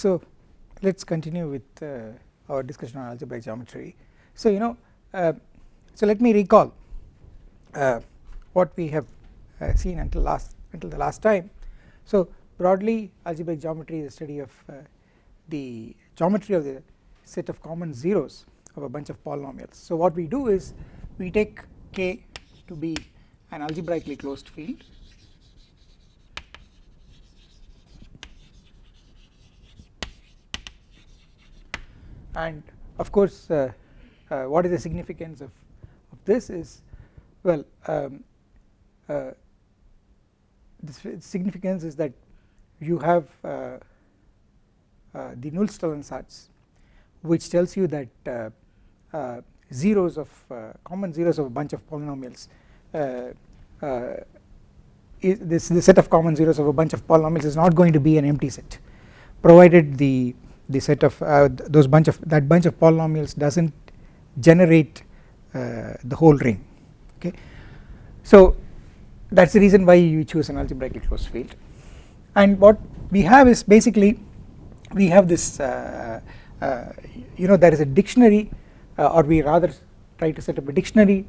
So let us continue with uh, our discussion on algebraic geometry. So you know, uh, so let me recall uh, what we have uh, seen until last until the last time. So broadly, algebraic geometry is a study of uh, the geometry of the set of common zeros of a bunch of polynomials. So what we do is we take K to be an algebraically closed field and of course uh, uh, what is the significance of, of this is well um, uh, the significance is that you have uh, uh, the Nullstellensatz which tells you that uh, zeros of common zeros of a bunch of polynomials this the set of common zeros of a bunch of polynomials is not going to be an empty set provided the the set of uh, those bunch of that bunch of polynomials does not generate uh, the whole ring okay. So that is the reason why you choose an algebraically closed field and what we have is basically we have this uh, uh you know there is a dictionary uh, or we rather try to set up a dictionary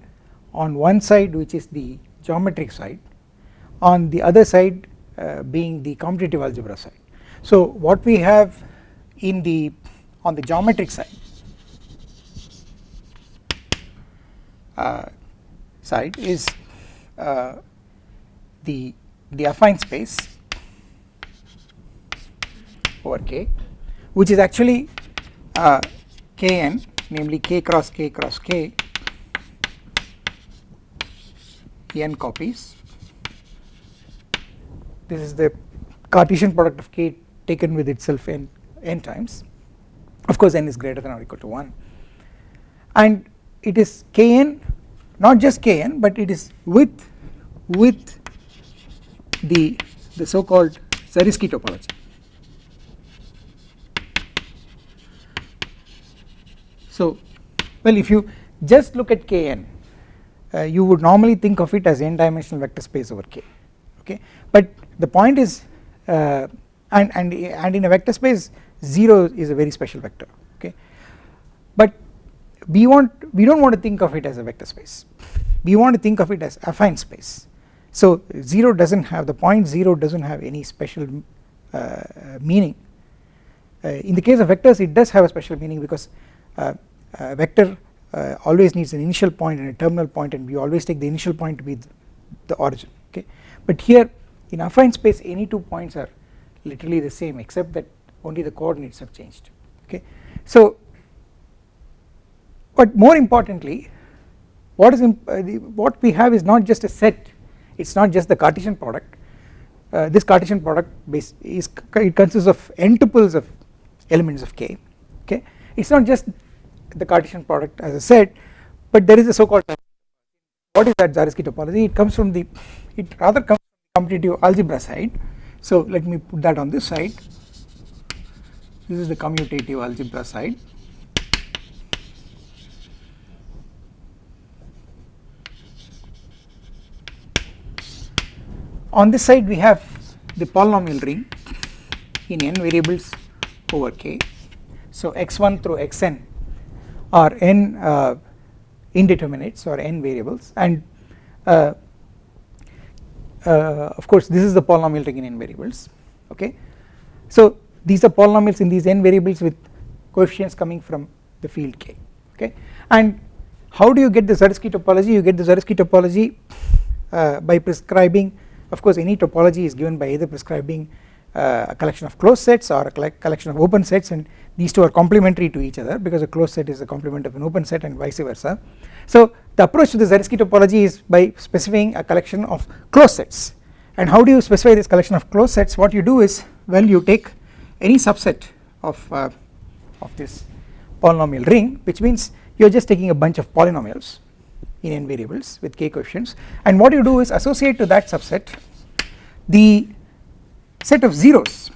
on one side which is the geometric side on the other side uh, being the commutative algebra side. So what we have in the on the geometric side. Uh, side is uh, the the affine space over K which is actually uh, Kn namely K cross K cross K n copies. This is the Cartesian product of K taken with itself n n times. Of course n is greater than or equal to 1 and it is kn not just kn but it is with with the the so called Zariski topology. So well if you just look at kn uh, you would normally think of it as n dimensional vector space over k okay? But the point is uh, and and and in a vector space 0 is a very special vector okay? But we want we do not want to think of it as a vector space. We want to think of it as affine space. So 0 does not have the point 0 does not have any special uh, meaning. Uh, in the case of vectors it does have a special meaning because uh, vector uh, always needs an initial point and a terminal point and we always take the initial point to be the, the origin okay? But here in affine space any two points are literally the same except that only the coordinates have changed. Okay. So but more importantly what is uh, what we have is not just a set it is not just the Cartesian product. Uh, this Cartesian product base is it consists of n tuples of elements of k. Okay. It is not just the Cartesian product as I said but there is a so called what is that Zariski topology? It comes from the it rather comes from the commutative algebra side. So let me put that on this side this is the commutative algebra side. On this side we have the polynomial ring in n variables over k. So x1 through xn are n uh, indeterminates or n variables. And uh, uh, of course this is the polynomial ring in n variables. Okay? So these are polynomials in these n variables with coefficients coming from the field k okay? And how do you get the Zariski topology? You get the Zariski topology uh, by prescribing of course any topology is given by either prescribing uh, a collection of closed sets or a collection of open sets and these two are complementary to each other because a closed set is a complement of an open set and vice versa. So the approach to the Zariski topology is by specifying a collection of closed sets. And how do you specify this collection of closed sets? What you do is well you take any subset of, uh, of this polynomial ring which means you are just taking a bunch of polynomials in n variables with k coefficients and what you do is associate to that subset the set of zeros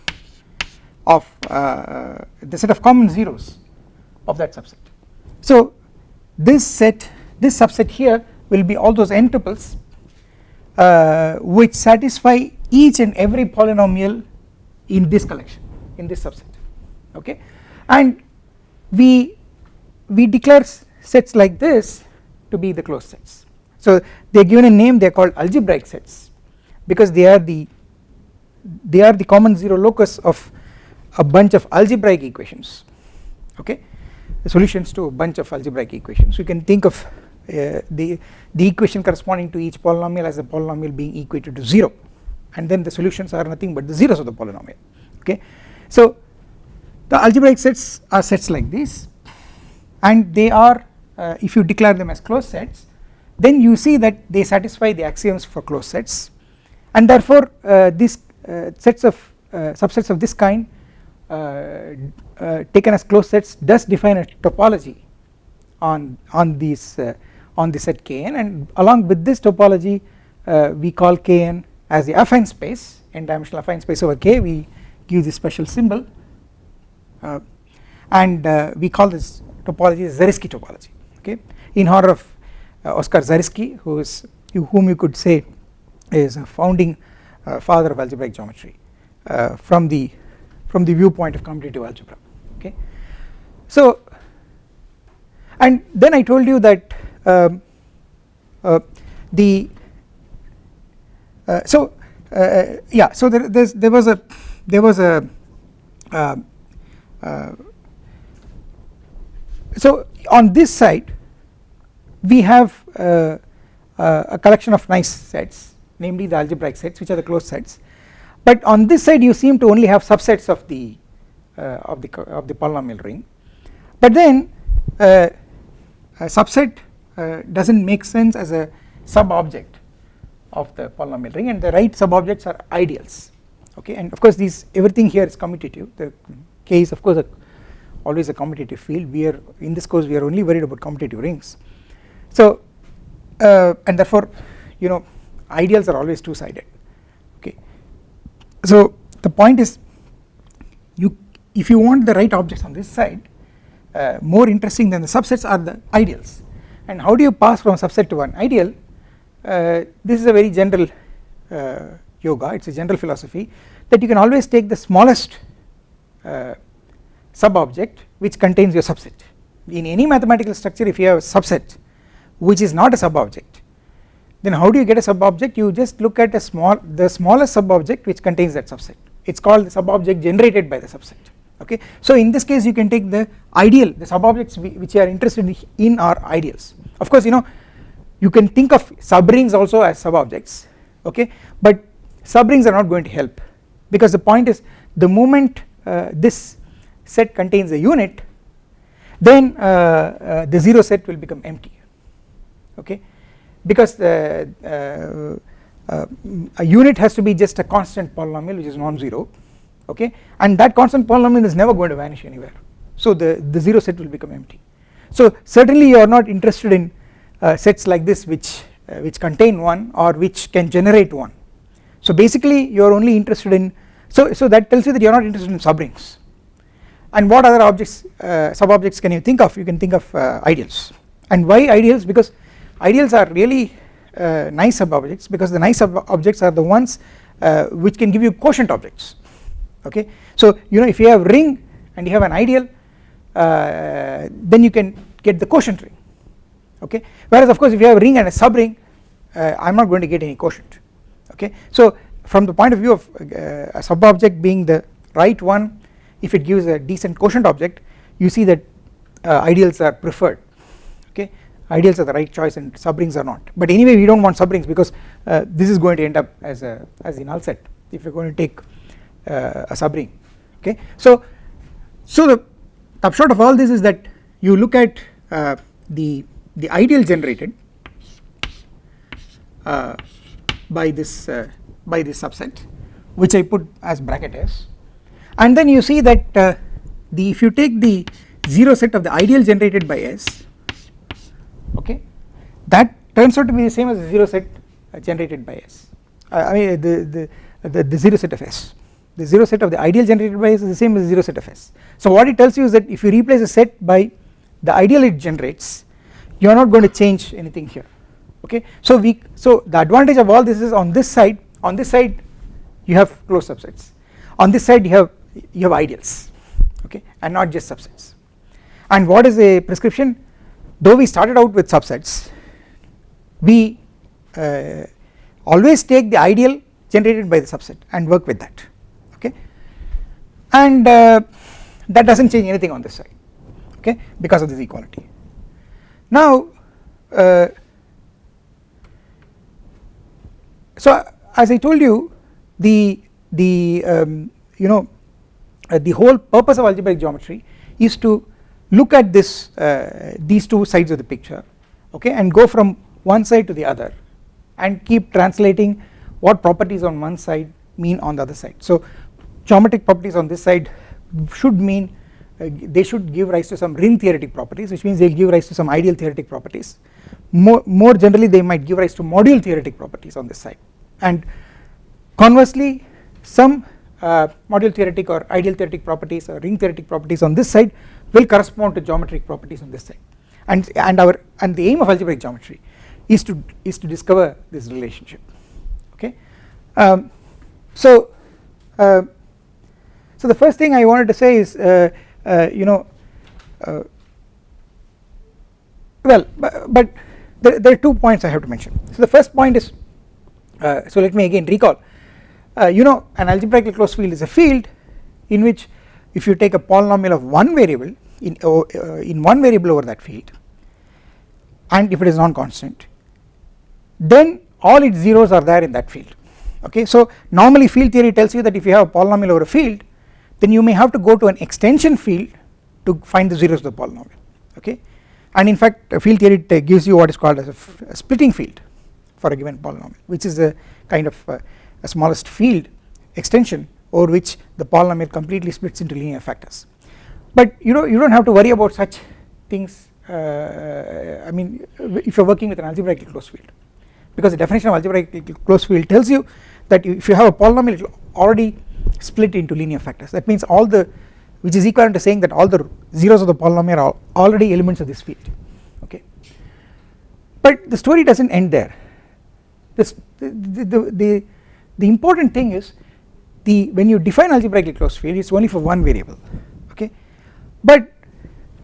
of uh, the set of common zeros of that subset. So this set this subset here will be all those n tuples uh, which satisfy each and every polynomial in this collection in this subset okay? And we we declare sets like this to be the closed sets. So they are given a name they are called algebraic sets because they are the they are the common zero locus of a bunch of algebraic equations okay? The solutions to a bunch of algebraic equations. You can think of uh, the the equation corresponding to each polynomial as a polynomial being equated to 0 and then the solutions are nothing but the zeros of the polynomial okay so the algebraic sets are sets like this and they are uh, if you declare them as closed sets then you see that they satisfy the axioms for closed sets. And therefore uh, these uh, sets of uh, subsets of this kind uh, uh, taken as closed sets does define a topology on on these on the set Kn. And along with this topology we call Kn as the affine space n dimensional affine space over K. We give this special symbol uh, and uh, we call this topology Zariski topology okay? In honor of uh, Oskar Zariski who is whom you could say is a founding father of algebraic geometry from the from the viewpoint of commutative algebra okay? So and then I told you that um, uh, the uh, so uh, yeah so there there was a there was a uh, uh, so on this side we have uh, uh, a collection of nice sets namely the algebraic sets which are the closed sets. But on this side you seem to only have subsets of the uh, of the of the polynomial ring. But then uh, a subset does not make sense as a sub object of the polynomial ring and the right sub objects are ideals okay and of course these everything here is commutative. The k is of course a, always a commutative field. We are in this course we are only worried about commutative rings. So uh, and therefore you know ideals are always two sided okay. So the point is you if you want the right objects on this side uh, more interesting than the subsets are the ideals. And how do you pass from subset to an ideal? Uh, this is a very general uh, yoga it is a general philosophy that you can always take the smallest uh, sub object which contains your subset. In any mathematical structure if you have a subset which is not a sub object then how do you get a sub object you just look at a small the smallest sub object which contains that subset. It is called the sub object generated by the subset okay? So in this case you can take the ideal the sub objects which you are interested in are ideals. Of course you know you can think of subrings also as sub objects okay? But subrings are not going to help because the point is the moment uh, this set contains a unit then uh, uh, the 0 set will become empty. Okay? Because the, uh, uh, a unit has to be just a constant polynomial which is non-zero. Okay? And that constant polynomial is never going to vanish anywhere. So the, the 0 set will become empty. So certainly you are not interested in uh, sets like this which which contain 1 or which can generate 1 so basically you are only interested in so so that tells you that you are not interested in subrings. And what other objects uh, sub objects can you think of? You can think of uh, ideals. And why ideals? Because ideals are really uh, nice sub objects because the nice sub objects are the ones uh, which can give you quotient objects. Okay? So you know if you have ring and you have an ideal uh, then you can get the quotient ring. Okay? Whereas of course if you have ring and a subring uh, I am not going to get any quotient okay. So from the point of view of uh, a sub object being the right one if it gives a decent quotient object you see that uh, ideals are preferred. Okay? Ideals are the right choice and subrings are not. But anyway we do not want subrings because uh, this is going to end up as a as the null set if you are going to take uh, a subring. Okay? So so the upshot of all this is that you look at uh, the the ideal generated uh, by this uh, by this subset which I put as bracket s. And then you see that uh, the if you take the 0 set of the ideal generated by s okay that turns out to be the same as the 0 set uh, generated by s. Uh, I mean the, the, the, the 0 set of s. The 0 set of the ideal generated by s is the same as the 0 set of s. So what it tells you is that if you replace a set by the ideal it generates you are not going to change anything here okay? So we so the advantage of all this is on this side on this side you have closed subsets. On this side you have you have ideals okay? And not just subsets. And what is a prescription? Though we started out with subsets we uh, always take the ideal generated by the subset and work with that okay? And uh, that does not change anything on this side okay? Because of this equality. Now uh, so as I told you the the um, you know uh, the whole purpose of algebraic geometry is to look at this uh, these two sides of the picture okay and go from one side to the other and keep translating what properties on one side mean on the other side. So geometric properties on this side should mean uh, they should give rise to some ring theoretic properties which means they will give rise to some ideal theoretic properties. More, more generally they might give rise to module theoretic properties on this side. And conversely some uh, module theoretic or ideal theoretic properties or ring theoretic properties on this side will correspond to geometric properties on this side. And and our and the aim of algebraic geometry is to is to discover this relationship. Okay? Um, so uh, so the first thing I wanted to say is uh, you know uh, well but, but there, there, are two points I have to mention. So the first point is uh, so let me again recall. Uh, you know an algebraically closed field is a field in which if you take a polynomial of one variable in uh, in one variable over that field and if it is non-constant then all its zeros are there in that field. Okay so normally field theory tells you that if you have a polynomial over a field then you may have to go to an extension field to find the zeros of the polynomial okay? And in fact a field theory gives you what is called as a, splitting field for a given polynomial which is a kind of uh, a smallest field extension over which the polynomial completely splits into linear factors. But you know you do not have to worry about such things uh, I mean if you are working with an algebraically closed field. Because the definition of algebraically closed field tells you that if you have a polynomial it will already split into linear factors. That means all the which is equivalent to saying that all the zeros of the polynomial are already elements of this field okay? But the story does not end there. This the, the, the, the important thing is the when you define algebraically closed field it is only for one variable okay? But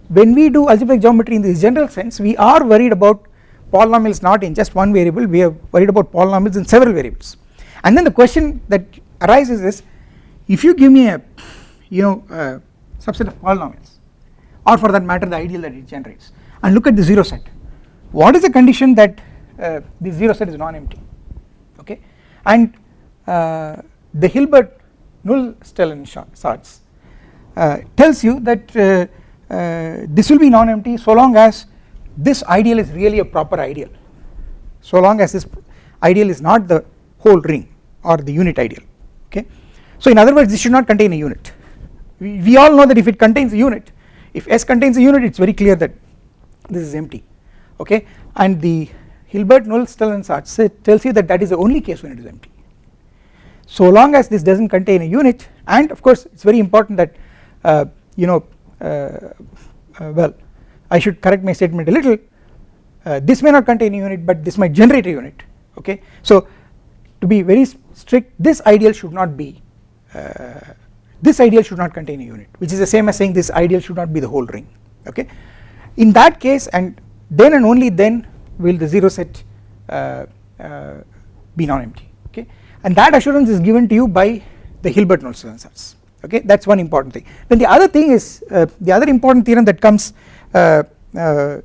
when we do algebraic geometry in this general sense we are worried about polynomials not in just one variable we are worried about polynomials in several variables. And then the question that arises is if you give me a you know a subset of polynomials or for that matter the ideal that it generates and look at the zero set what is the condition that uh, the zero set is non-empty? Okay? And uh, the Hilbert Nullstellensatz uh, tells you that uh, uh, this will be non-empty so long as this ideal is really a proper ideal. So long as this ideal is not the whole ring or the unit ideal. Okay so in other words this should not contain a unit. We, we all know that if it contains a unit if S contains a unit it is very clear that this is empty. Okay? And the Hilbert Nullstellensatz tells you that that is the only case when it is empty. So long as this does not contain a unit and of course it is very important that uh, you know uh, uh, well I should correct my statement a little. Uh, this may not contain a unit but this might generate a unit. Okay? So to be very strict this ideal should not be uh, this ideal should not contain a unit which is the same as saying this ideal should not be the whole ring okay? In that case and then and only then will the zero set uh, uh, be non-empty okay? And that assurance is given to you by the Hilbert Nullstellensatz okay? That is one important thing. Then the other thing is uh, the other important theorem that comes uh, uh,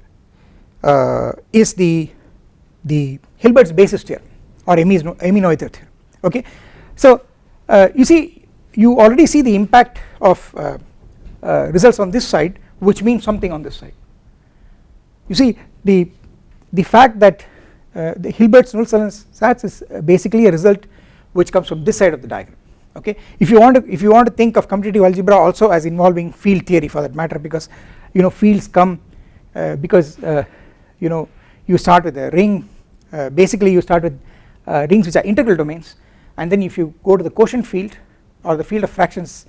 uh, is the the Hilbert's basis theorem or Emmy-Noether theorem okay? So you see you already see the impact of results on this side which means something on this side. You see the the fact that uh, the Hilbert's Nullstellensatz is basically a result which comes from this side of the diagram okay? If you want to if you want to think of commutative algebra also as involving field theory for that matter because you know fields come uh, because uh, you know you start with a ring uh, basically you start with uh, rings which are integral domains and then if you go to the quotient field or the field of fractions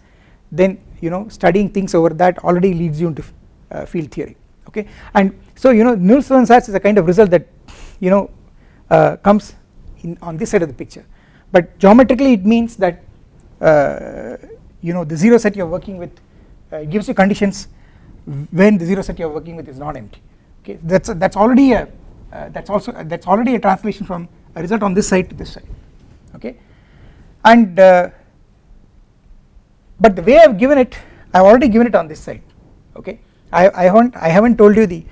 then you know studying things over that already leads you into uh, field theory okay? And so you know Nullstellensatz is a kind of result that you know uh, comes in on this side of the picture. But geometrically it means that you know the zero set you are working with uh, gives you conditions when the zero set you are working with is not empty okay? That's a, that's already a uh, that's also uh, that's already a translation from a result on this side to this side okay and uh, but the way I have given it I have already given it on this side okay? I, I haven't I haven't told you the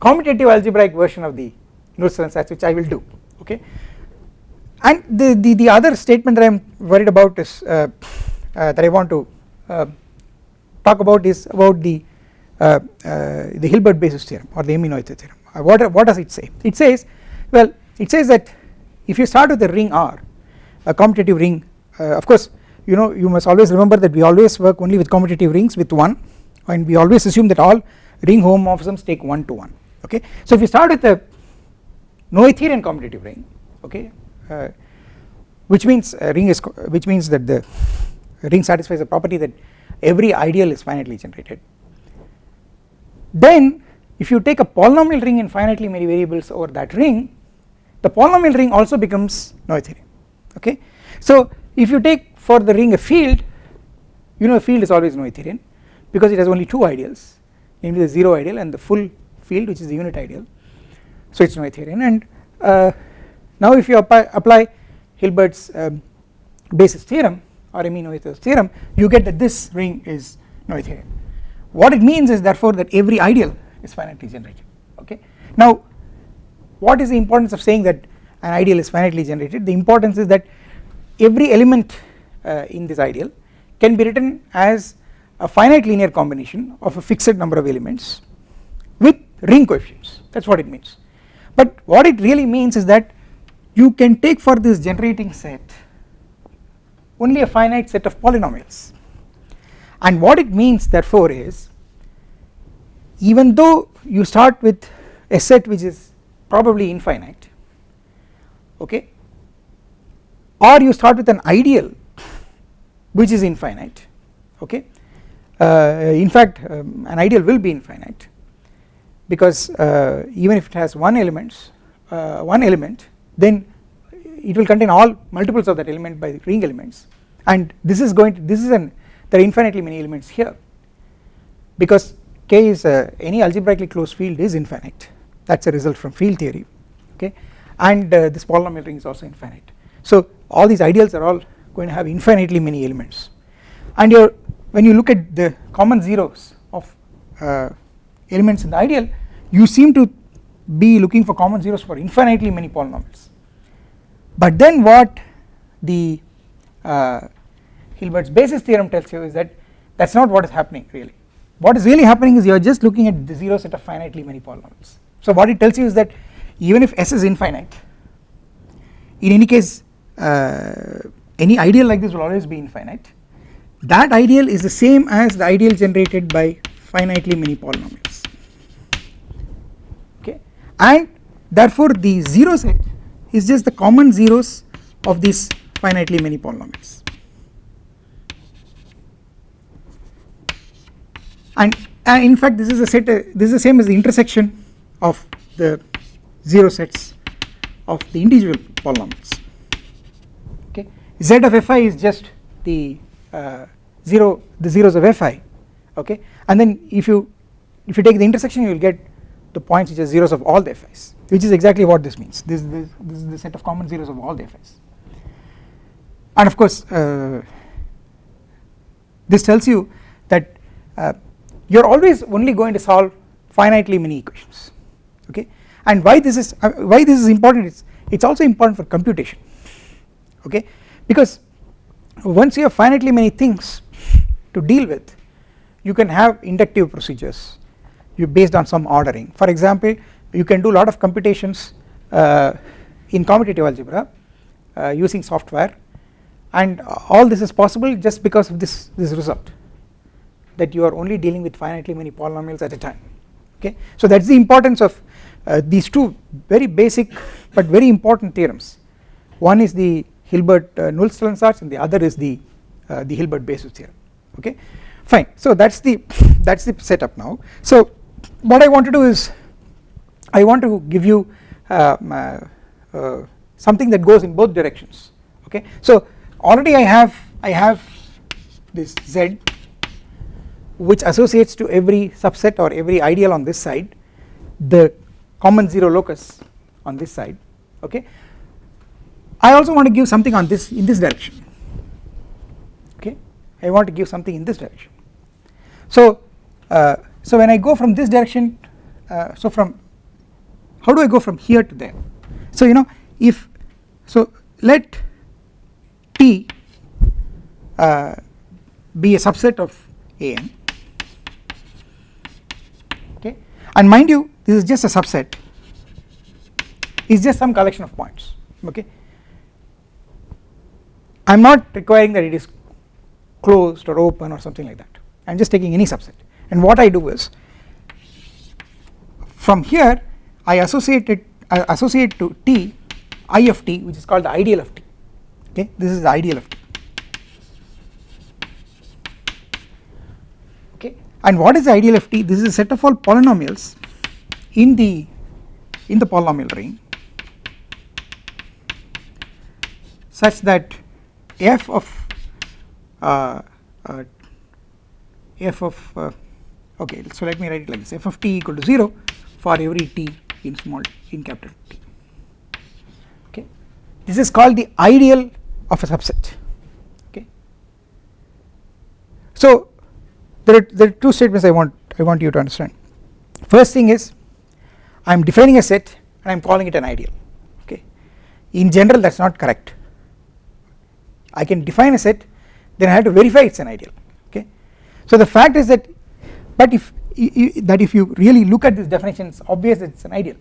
commutative algebraic version of the Nullstellensatz which I will do okay? And the, the, the other statement that I am worried about is uh, uh, that I want to uh, talk about is about the uh, uh, the Hilbert basis theorem or the Emmy-Noether theorem. What, what does it say? It says well it says that if you start with a ring R a commutative ring of course you know you must always remember that we always work only with commutative rings with 1 and we always assume that all ring homomorphisms take 1 to 1 okay. So if you start with a Noetherian commutative ring okay uh, which means ring is which means that the ring satisfies the property that every ideal is finitely generated then if you take a polynomial ring in finitely many variables over that ring the polynomial ring also becomes Noetherian okay. So if you take for the ring a field you know a field is always Noetherian because it has only two ideals. Namely the 0 ideal and the full field which is the unit ideal. So it is Noetherian and uh, now if you apply, apply Hilbert's um, basis theorem or Emmy-Noether's theorem you get that this ring is Noetherian what it means is therefore that every ideal is finitely generated. Okay? Now what is the importance of saying that an ideal is finitely generated? The importance is that every element uh, in this ideal can be written as a finite linear combination of a fixed number of elements with ring coefficients. That is what it means. But what it really means is that you can take for this generating set only a finite set of polynomials. And what it means therefore is even though you start with a set which is probably infinite okay or you start with an ideal which is infinite okay? Uh, in fact um, an ideal will be infinite because uh, even if it has one elements uh, one element then it will contain all multiples of that element by the ring elements. And this is going to this is an there are infinitely many elements here because k is uh, any algebraically closed field is infinite. That is a result from field theory okay? And uh, this polynomial ring is also infinite so all these ideals are all going to have infinitely many elements. And your when you look at the common zeros of uh, elements in the ideal you seem to be looking for common zeros for infinitely many polynomials. But then what the uh, Hilbert's basis theorem tells you is that that is not what is happening really. What is really happening is you are just looking at the zero set of finitely many polynomials. So what it tells you is that even if S is infinite in any case any ideal like this will always be infinite. That ideal is the same as the ideal generated by finitely many polynomials. Okay? And therefore the zero set is just the common zeros of these finitely many polynomials. And, and in fact this is a set uh, this is the same as the intersection of the zero sets of the individual polynomials z of fi is just the uh, 0 the zeros of fi okay? And then if you if you take the intersection you will get the points which are zeros of all the fi's which is exactly what this means. This, this, this is the set of common zeros of all the fi's and of course uh, this tells you that uh, you are always only going to solve finitely many equations okay? And why this is uh, why this is important it's it's also important for computation okay because once you have finitely many things to deal with you can have inductive procedures you based on some ordering. For example you can do a lot of computations uh, in commutative algebra uh, using software and all this is possible just because of this this result that you are only dealing with finitely many polynomials at a time okay? So that is the importance of uh, these two very basic but very important theorems. One is the Hilbert uh, Nullstellensatz and the other is the uh, the Hilbert basis theorem okay? Fine. So that is the that is the setup now. So what I want to do is I want to give you um, uh, uh, something that goes in both directions. Okay? So already I have I have this z which associates to every subset or every ideal on this side the common 0 locus on this side. Okay I also want to give something on this in this direction. Okay? I want to give something in this direction. So uh, so when I go from this direction uh, so from how do I go from here to there? So you know if so let T uh, be a subset of an okay? And mind you this is just a subset. Is just some collection of points. Okay I am not requiring that it is closed or open or something like that. I am just taking any subset. And what I do is from here I associate it I associate to T I of T which is called the ideal of T. Okay? This is the ideal of T. Okay? And what is the ideal of T? This is a set of all polynomials in the in the polynomial ring such that f of uh, uh, f of uh, okay so let me write it like this. F of t equal to 0 for every t in small in capital T. Okay? This is called the ideal of a subset. Okay? So there are, there are two statements I want I want you to understand. First thing is I am defining a set and I am calling it an ideal. Okay? In general that is not correct I can define a set then I have to verify it is an ideal okay? So the fact is that but if that if you really look at this definition it is obvious that it is an ideal.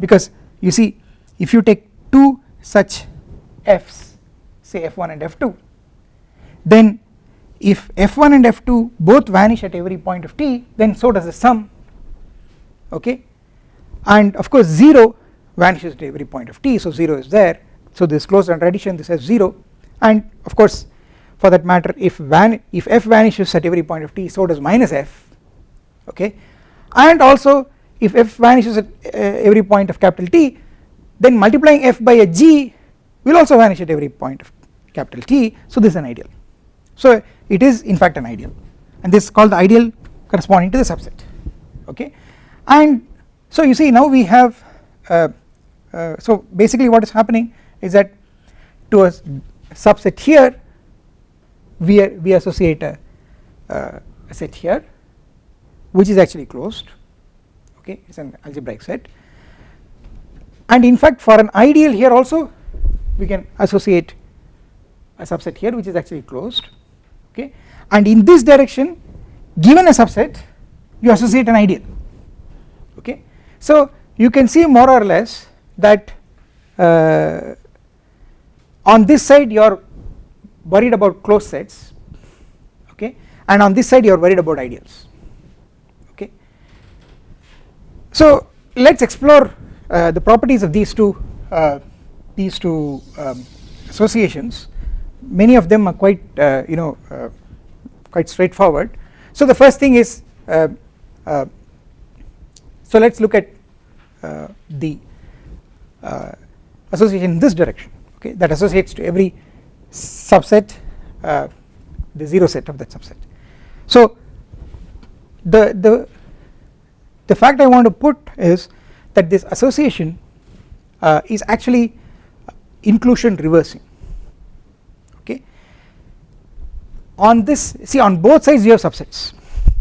Because you see if you take two such f's say f1 and f2 then if f1 and f2 both vanish at every point of t then so does the sum okay? And of course 0 vanishes at every point of t so 0 is there. So this closed under addition this has 0 and of course for that matter if van if f vanishes at every point of t so does minus f okay? And also if f vanishes at uh, every point of capital T then multiplying f by a g will also vanish at every point of capital T. So this is an ideal. So it is in fact an ideal. And this is called the ideal corresponding to the subset okay? And so you see now we have uh, uh, so basically what is happening is that to a subset here we, we associate a, uh, set here which is actually closed okay it is an algebraic set. And in fact for an ideal here also we can associate a subset here which is actually closed okay. And in this direction given a subset you associate an ideal okay. So you can see more or less that uh, on this side you are worried about closed sets okay? And on this side you are worried about ideals okay? So let us explore uh, the properties of these two uh, these two um, associations. Many of them are quite uh, you know uh, quite straightforward. So the first thing is uh, uh, so let us look at the association in this direction okay that associates to every subset uh, the 0 set of that subset. So the, the, the fact I want to put is that this association uh, is actually inclusion reversing. Okay? On this see on both sides you have subsets.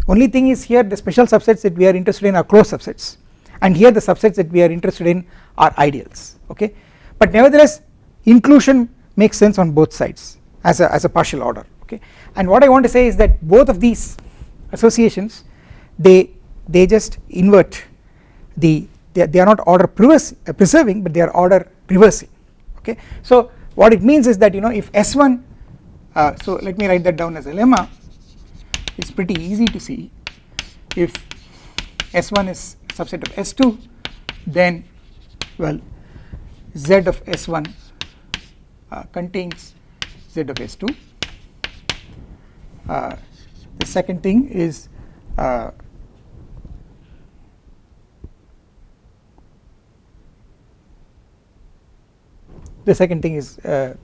Only thing is here the special subsets that we are interested in are closed subsets. And here the subsets that we are interested in are ideals. Okay? But nevertheless inclusion makes sense on both sides as a, as a partial order okay? And what I want to say is that both of these associations they they just invert the they, they are not order preserving but they are order reversing okay? So what it means is that you know if S1 uh, so let me write that down as a lemma. It's pretty easy to see. If S1 is subset of S2 then well Z of S1 uh, contains Z of S2. Uh, the second thing is uh, the second thing is uh,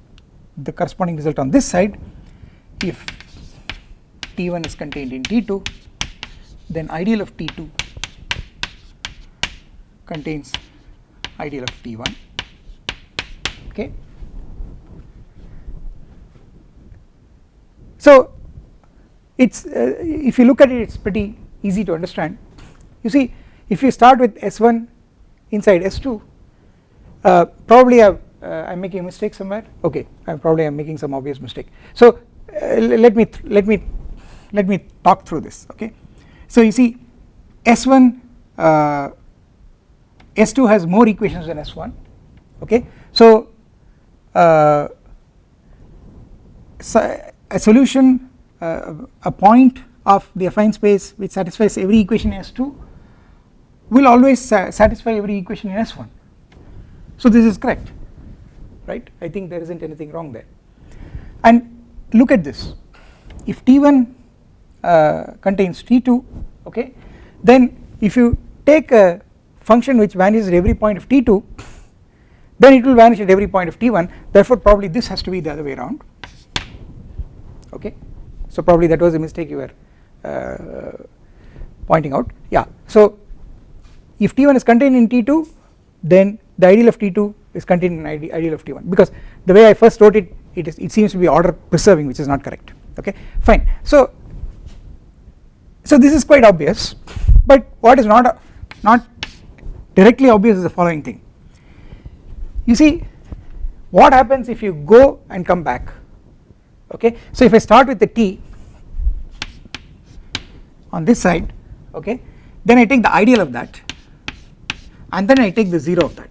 the corresponding result on this side if T1 is contained in T2 then ideal of T2 contains ideal of T1 okay. So it's uh, if you look at it it's pretty easy to understand. You see if you start with S1 inside S2 uh, probably I am making a mistake somewhere. Okay I am probably am making some obvious mistake. So uh, let me let me let me talk through this okay? So you see S1 uh, S2 has more equations than S1 okay? So, uh, so a solution uh, a point of the affine space which satisfies every equation in S2 will always sa satisfy every equation in S1 so this is correct right? I think there is not anything wrong there. And look at this. If T1 uh, contains T2 okay then if you take a function which vanishes at every point of T2 then it will vanish at every point of T1 therefore probably this has to be the other way around okay? So probably that was a mistake you were uh, pointing out. Yeah. So if T1 is contained in T2 then the ideal of T2 is contained in ideal of T1 because the way I first wrote it it is it seems to be order preserving which is not correct. Okay? Fine. So so this is quite obvious. But what is not not directly obvious is the following thing. You see what happens if you go and come back okay? So if I start with the t on this side okay then I take the ideal of that and then I take the 0 of that.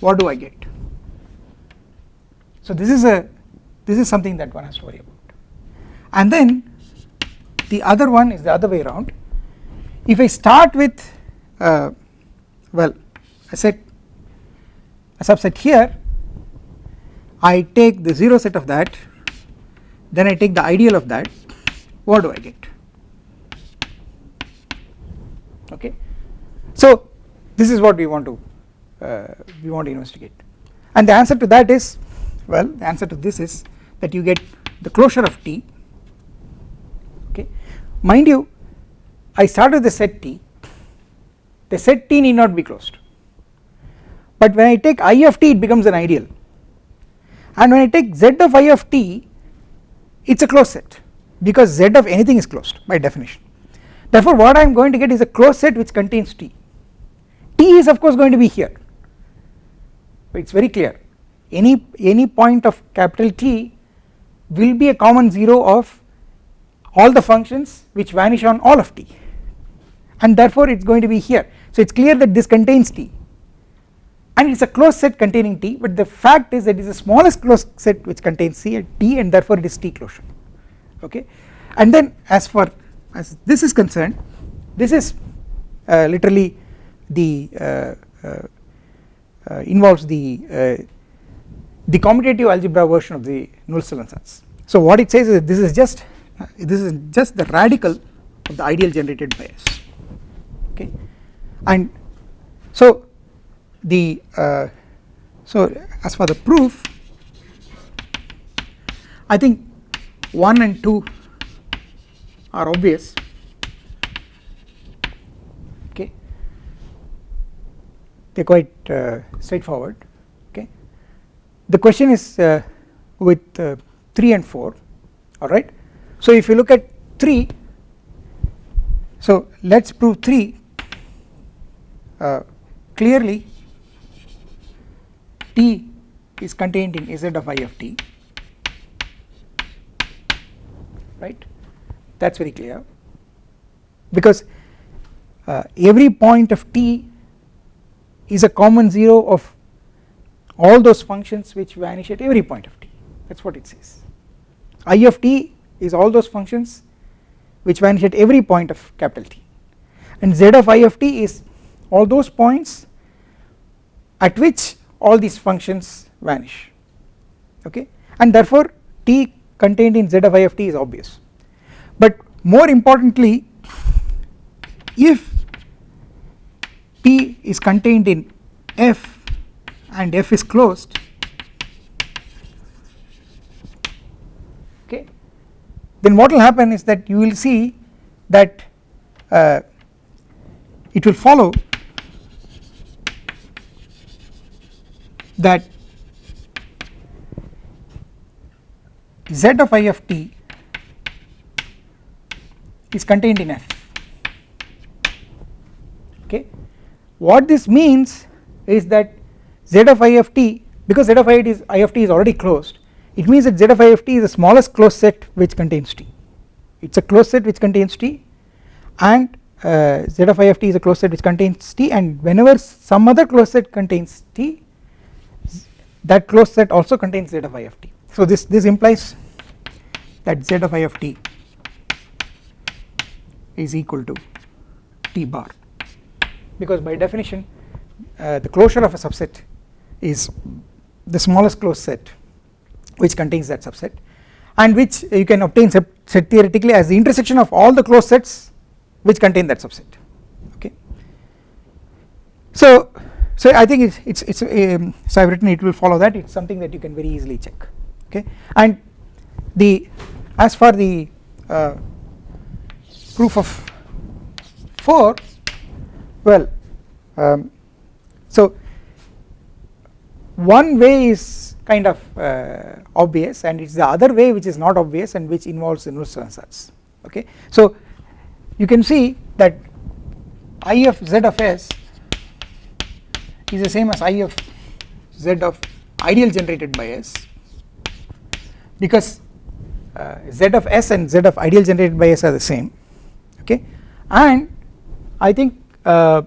What do I get? So this is a this is something that one has to worry about. And then the other one is the other way around. If I start with uh, well I said a subset here I take the 0 set of that then I take the ideal of that. What do I get? Okay. So this is what we want to uh, we want to investigate. And the answer to that is well the answer to this is that you get the closure of T. Okay. Mind you I start with the set T. The set T need not be closed. But when I take I of t it becomes an ideal. And when I take z of I of t it is a closed set because z of anything is closed by definition. Therefore what I am going to get is a closed set which contains t. T is of course going to be here. It is very clear. Any any point of capital T will be a common 0 of all the functions which vanish on all of t. And therefore it is going to be here. So it is clear that this contains t and it is a closed set containing T but the fact is that it is the smallest closed set which contains C and T and therefore it is T closure. Okay? And then as far as this is concerned this is uh, literally the uh, uh, uh involves the uh, the commutative algebra version of the Nullstellensatz so what it says is this is just this is just the radical of the ideal generated by S okay? And so the uh, so as for the proof I think 1 and 2 are obvious. Okay. They are quite uh, straightforward. Okay. The question is uh, with uh, 3 and 4 alright so if you look at 3 so let us prove 3 uh, clearly t is contained in z of i of t. Right? That is very clear. Because uh, every point of t is a common 0 of all those functions which vanish at every point of t. That is what it says. I of t is all those functions which vanish at every point of capital T. And z of i of t is all those points at which all these functions vanish okay? And therefore t contained in z of i of t is obvious. But more importantly if t is contained in f and f is closed okay then what will happen is that you will see that uh, it will follow that z of i of t is contained in f. Okay? What this means is that z of i of t because z of i is i of t is already closed it means that z of i of t is the smallest closed set which contains t. It is a closed set which contains t and uh, z of i of t is a closed set which contains t and whenever some other closed set contains t that closed set also contains z of i of t. So this this implies that z of i of t is equal to t bar. Because by definition uh, the closure of a subset is the smallest closed set which contains that subset and which you can obtain set theoretically as the intersection of all the closed sets which contain that subset. Okay. So so i think it's it's, it's um, so i've written it will follow that. It's something that you can very easily check. Okay? And the as for the uh, proof of 4 well um, so one way is kind of uh, obvious and it is the other way which is not obvious and which involves inverse transats okay? So you can see that i of z of s is the same as i of z of ideal generated by s. Because uh, z of s and z of ideal generated by s are the same okay? And I think uh,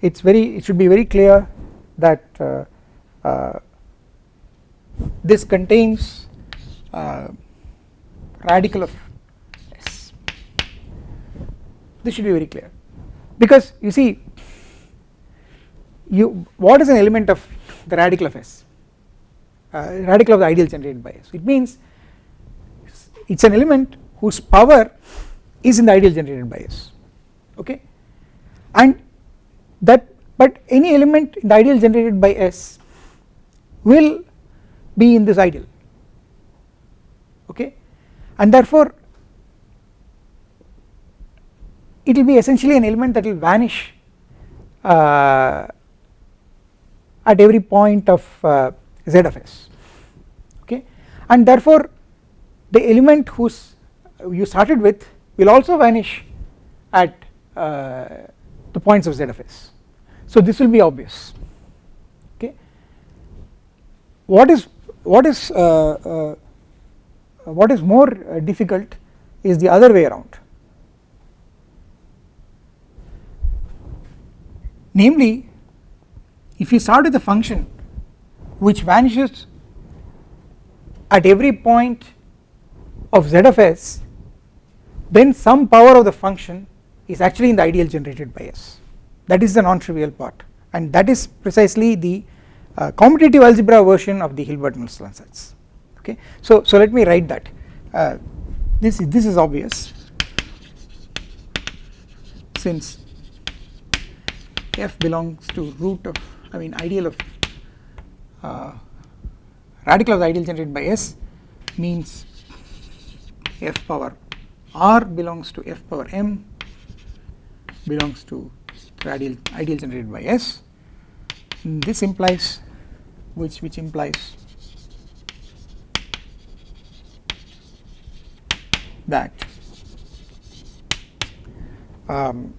it is very it should be very clear that uh, uh, this contains uh, radical of s. This should be very clear. Because you see you what is an element of the radical of s? Uh, radical of the ideal generated by s. It means it is an element whose power is in the ideal generated by s. Okay? And that but any element in the ideal generated by s will be in this ideal. Okay? And therefore it will be essentially an element that will vanish uh, at every point of uh, z of s. Okay? And therefore the element whose you started with will also vanish at uh, the points of z of s. So this will be obvious. Okay? What is what is uh, uh, what is more uh, difficult is the other way around. Namely if you start with a function which vanishes at every point of z of s then some power of the function is actually in the ideal generated by s. That is the non-trivial part. And that is precisely the uh, commutative algebra version of the Hilbert-Nullstellensatz okay? So so let me write that. Uh, this is this is obvious. Since f belongs to root of I mean ideal of uh, radical of the ideal generated by s means f power r belongs to f power m belongs to ideal ideal generated by s. This implies which which implies that um,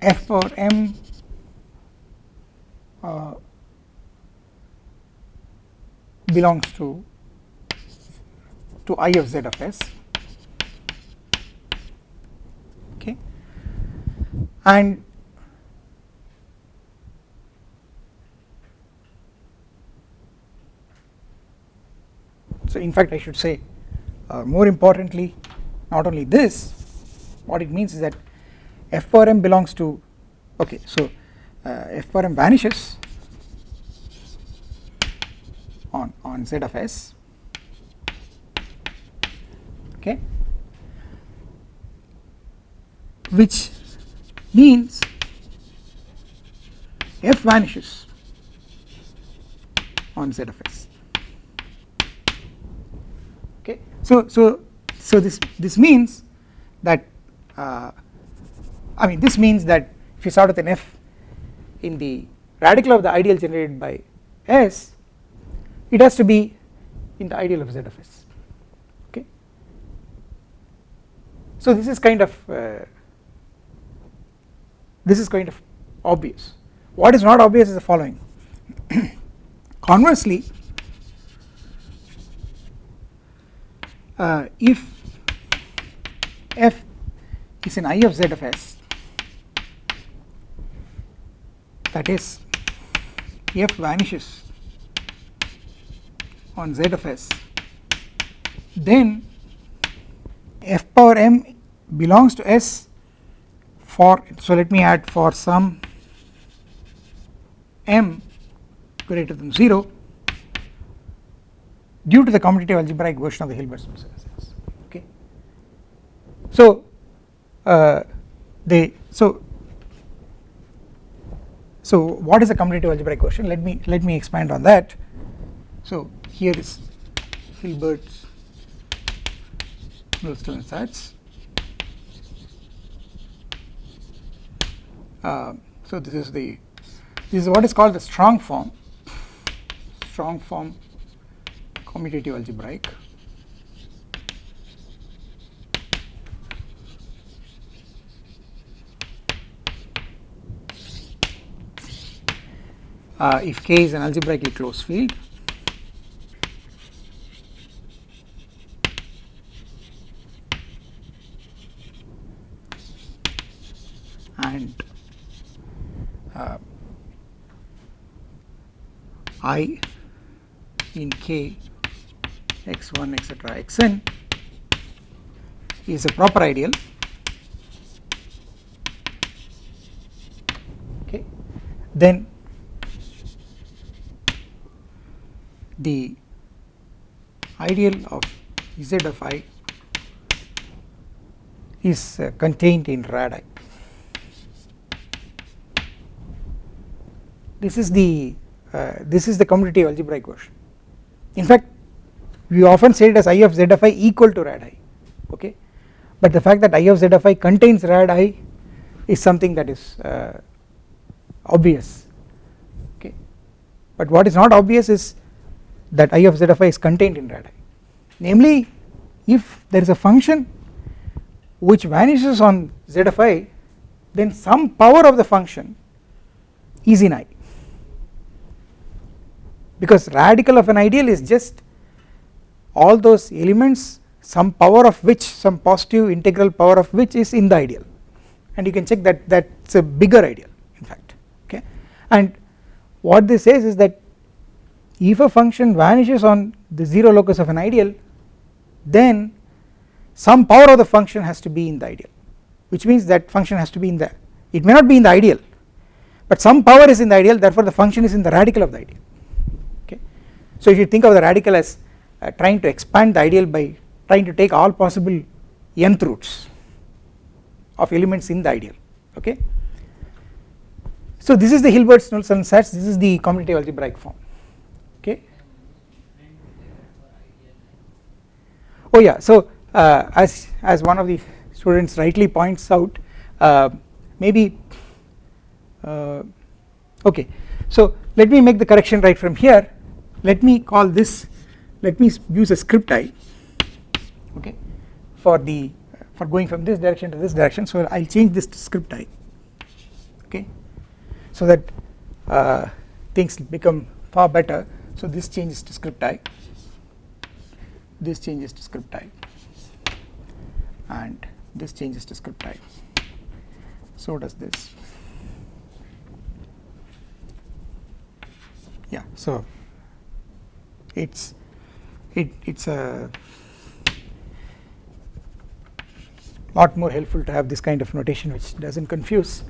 f power m uh, belongs to to i of z of s. Okay. And so in fact I should say uh, more importantly not only this what it means is that f power m belongs to okay so uh, f power m vanishes on on z of s okay which means f vanishes on z of s. Okay so so so this this means that uh, I mean this means that if you start with an f in the radical of the ideal generated by s it has to be in the ideal of z of s okay? So this is kind of uh, this is kind of obvious. What is not obvious is the following. Conversely uh, if f is an i of z of s that is f vanishes on z of s. Then f power m belongs to s for so let me add for some m greater than 0 due to the commutative algebraic version of the Hilbert-Smith okay. So uh, they so so what is a commutative algebraic quotient? Let me let me expand on that. So here is Hilbert's Nullstellensatz. Uh, so this is the this is what is called the strong form strong form commutative algebraic uh, if K is an algebraically closed field and uh, I in K x1 etc xn is a proper ideal. Okay. Then the ideal of z of i is uh, contained in radii. This is the uh, this is the commutative algebraic version. In fact, we often say it as i of z of i equal to radii, okay, but the fact that i of z of i contains rad i is something that is uh, obvious, okay, but what is not obvious is that I of z of i is contained in rad i namely if there is a function which vanishes on z of i then some power of the function is in i because radical of an ideal is just all those elements some power of which some positive integral power of which is in the ideal. And you can check that that is a bigger ideal in fact okay? And what this says is that if a function vanishes on the 0 locus of an ideal then some power of the function has to be in the ideal which means that function has to be in the it may not be in the ideal but some power is in the ideal therefore the function is in the radical of the ideal. Okay? So if you think of the radical as uh, trying to expand the ideal by trying to take all possible nth roots of elements in the ideal. Okay? So this is the Hilbert-Nullstellensatz this is the commutative algebraic form okay oh yeah. So uh, as as one of the students rightly points out uh, maybe uh, okay. So let me make the correction right from here. Let me call this let me use a script i okay for the for going from this direction to this direction. So I'll change this to script i okay so that uh, things become far better. So this changes to script i, this changes to script i and this changes to script i. So does this. Yeah, so it's it it's a lot more helpful to have this kind of notation which doesn't confuse.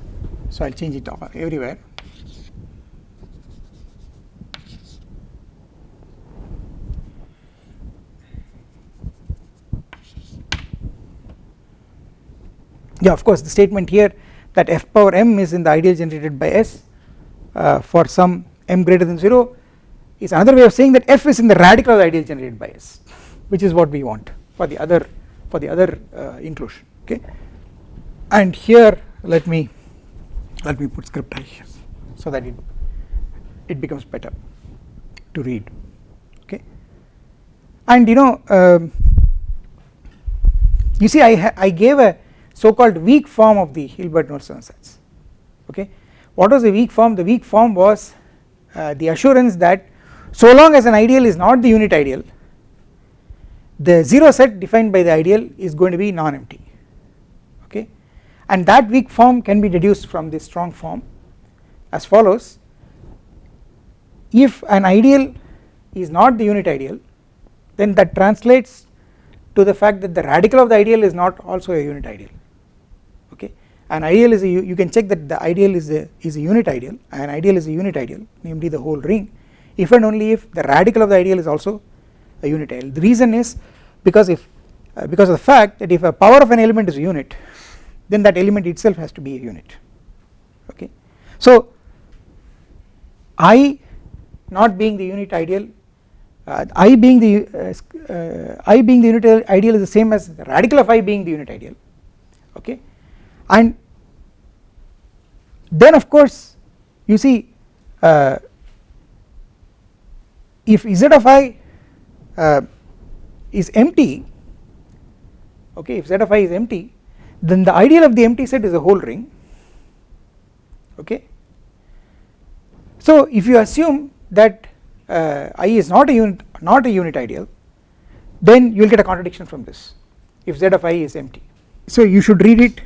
So I'll change it everywhere. Yeah of course the statement here that f power m is in the ideal generated by s uh, for some m greater than 0 is another way of saying that f is in the radical of the ideal generated by s which is what we want for the other for the other uh, inclusion okay? And here let me let me put script i here so that it it becomes better to read okay? And you know um, you see I I gave a so called weak form of the Hilbert-Nullstellensatz okay? What was the weak form? The weak form was uh, the assurance that so long as an ideal is not the unit ideal the 0 set defined by the ideal is going to be non-empty. Okay? And that weak form can be deduced from this strong form as follows. If an ideal is not the unit ideal then that translates to the fact that the radical of the ideal is not also a unit ideal an ideal is a you can check that the ideal is a is a unit ideal an ideal is a unit ideal namely the whole ring. If and only if the radical of the ideal is also a unit ideal. The reason is because if uh, because of the fact that if a power of an element is a unit then that element itself has to be a unit. Okay? So i not being the unit ideal uh, i being the uh, uh, i being the unit ideal is the same as the radical of i being the unit ideal and then of course you see uh, if z of i uh, is empty okay if z of i is empty then the ideal of the empty set is a whole ring okay. So if you assume that uh, i is not a unit not a unit ideal then you will get a contradiction from this if z of i is empty. So you should read it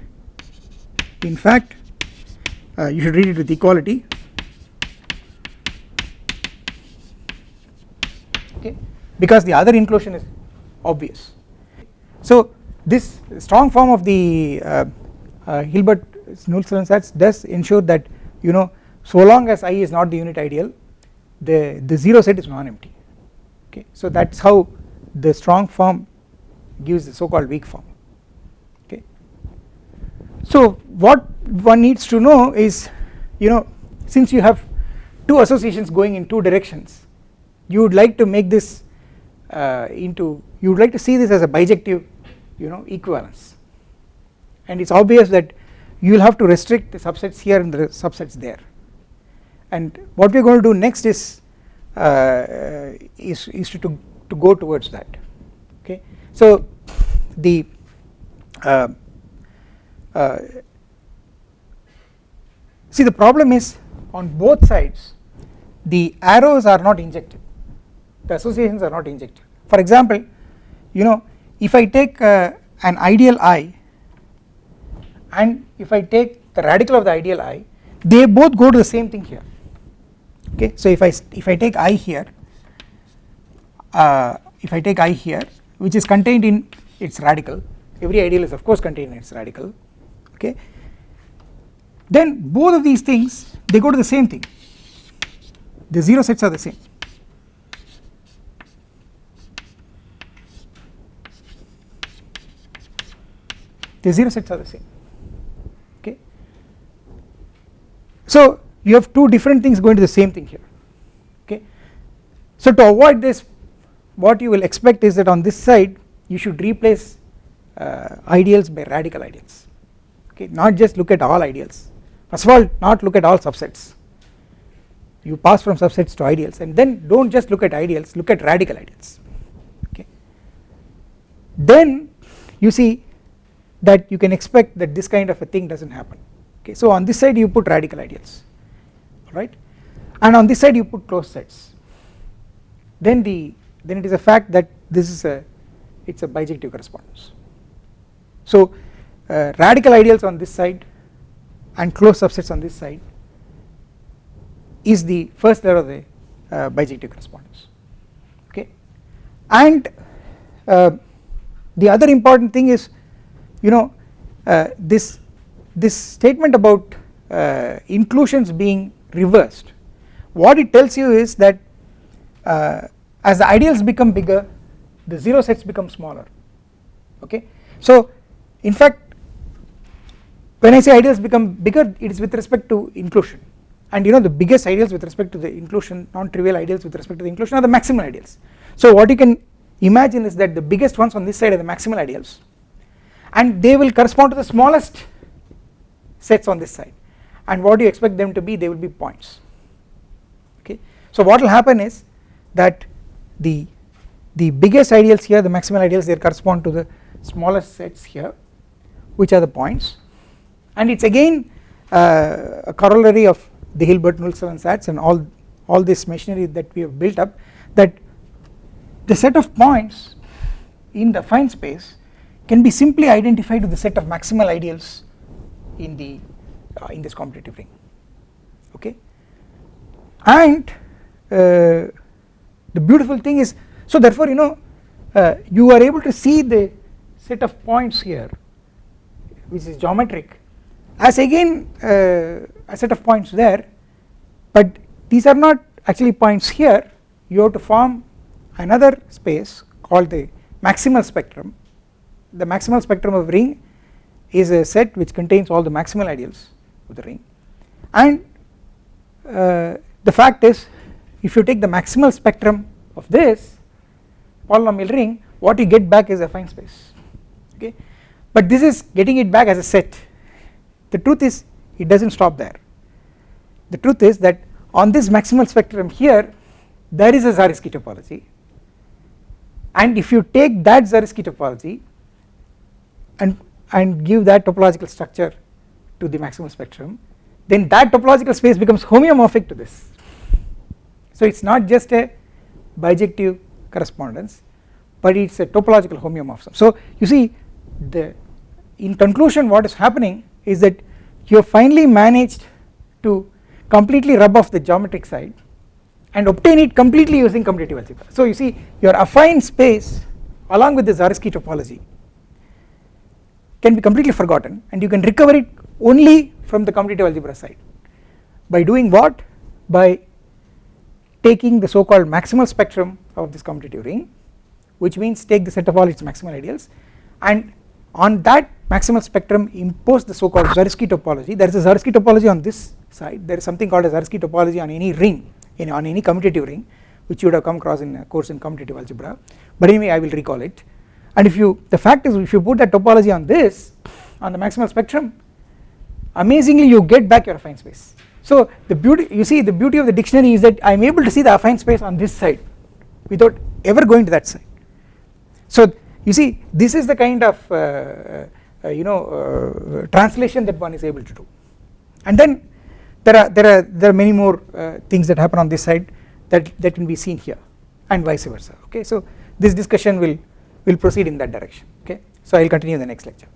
in fact uh, you should read it with equality. Okay? Because the other inclusion is obvious. So this strong form of the uh, uh, Hilbert Nullstellensatz does ensure that you know so long as i is not the unit ideal the the zero set is non-empty. Okay? So that's how the strong form gives the so called weak form so what one needs to know is you know since you have two associations going in two directions you would like to make this uh, into you would like to see this as a bijective you know equivalence. And it is obvious that you will have to restrict the subsets here and the subsets there. And what we are going to do next is uh, is, is to, to, to go towards that. Okay? So the uh, uh, see the problem is on both sides the arrows are not injected. The associations are not injected. For example you know if I take uh, an ideal i and if I take the radical of the ideal i they both go to the same thing here. Okay so if I if I take i here uh, if I take i here which is contained in its radical every ideal is of course contained in its radical okay? Then both of these things they go to the same thing. The 0 sets are the same. The 0 sets are the same okay? So you have two different things going to the same thing here okay? So to avoid this what you will expect is that on this side you should replace uh, ideals by radical ideals okay not just look at all ideals. First of all not look at all subsets. You pass from subsets to ideals and then do not just look at ideals look at radical ideals. Okay. Then you see that you can expect that this kind of a thing does not happen. Okay so on this side you put radical ideals. Right and on this side you put closed sets then the then it is a fact that this is a it is a bijective correspondence. So uh, radical ideals on this side and closed subsets on this side is the first layer of the uh, bijective correspondence. Okay? And uh, the other important thing is you know uh, this this statement about uh, inclusions being reversed what it tells you is that uh, as the ideals become bigger the 0 sets become smaller. Okay? So in fact when I say ideals become bigger it is with respect to inclusion. And you know the biggest ideals with respect to the inclusion non-trivial ideals with respect to the inclusion are the maximal ideals. So what you can imagine is that the biggest ones on this side are the maximal ideals. And they will correspond to the smallest sets on this side. And what do you expect them to be? They will be points. Okay? So what will happen is that the the biggest ideals here the maximal ideals they correspond to the smallest sets here which are the points and it is again uh, a corollary of the Hilbert Nullstellensatz and all all this machinery that we have built up that the set of points in the affine space can be simply identified with the set of maximal ideals in the uh, in this commutative ring. Okay? And uh, the beautiful thing is so therefore you know uh, you are able to see the set of points here which is geometric as again uh, a set of points there but these are not actually points here. You have to form another space called the maximal spectrum. The maximal spectrum of ring is a set which contains all the maximal ideals of the ring. And uh, the fact is if you take the maximal spectrum of this polynomial ring what you get back is affine space okay? But this is getting it back as a set the truth is it does not stop there. The truth is that on this maximal spectrum here there is a Zariski topology and if you take that Zariski topology and and give that topological structure to the maximal spectrum then that topological space becomes homeomorphic to this. So it is not just a bijective correspondence but it is a topological homeomorphism. So you see the in conclusion what is happening is that you have finally managed to completely rub off the geometric side and obtain it completely using commutative algebra. So you see your affine space along with the Zariski topology can be completely forgotten and you can recover it only from the commutative algebra side by doing what by taking the so called maximal spectrum of this commutative ring which means take the set of all its maximal ideals and on that maximal spectrum impose the so called Zariski topology. There is a Zariski topology on this side. There is something called a Zariski topology on any ring in on any commutative ring which you would have come across in a course in commutative algebra. But anyway I will recall it. And if you the fact is if you put that topology on this on the maximal spectrum amazingly you get back your affine space. So the beauty you see the beauty of the dictionary is that I am able to see the affine space on this side without ever going to that side. So you see this is the kind of uh, you know uh, translation that one is able to do. And then there are there are there are many more uh, things that happen on this side that that can be seen here and vice versa. Okay? So this discussion will will proceed in that direction. Okay? So I will continue in the next lecture